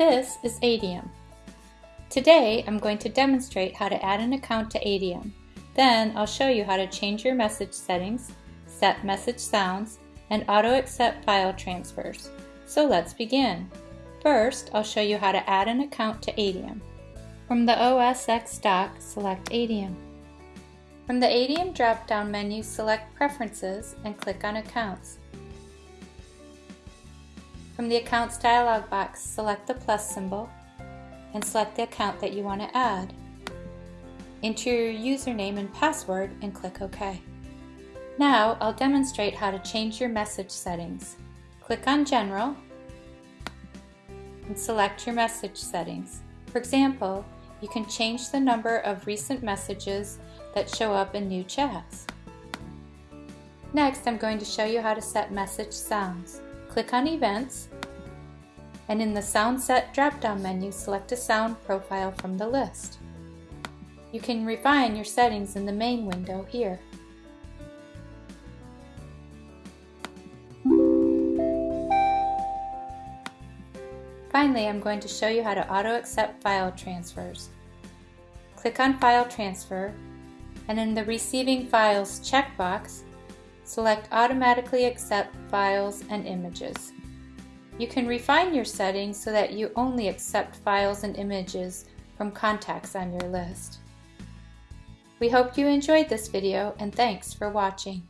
This is Adium. Today I'm going to demonstrate how to add an account to Adium. Then I'll show you how to change your message settings, set message sounds, and auto-accept file transfers. So let's begin. First, I'll show you how to add an account to Adium. From the OS X dock, select Adium. From the Adium drop-down menu, select Preferences and click on Accounts. From the Accounts dialog box, select the plus symbol and select the account that you want to add. Enter your username and password and click OK. Now I'll demonstrate how to change your message settings. Click on General and select your message settings. For example, you can change the number of recent messages that show up in new chats. Next, I'm going to show you how to set message sounds. Click on Events, and in the Sound Set drop-down menu, select a sound profile from the list. You can refine your settings in the main window here. Finally, I'm going to show you how to auto-accept file transfers. Click on File Transfer, and in the Receiving Files checkbox, select Automatically Accept Files and Images. You can refine your settings so that you only accept files and images from contacts on your list. We hope you enjoyed this video and thanks for watching.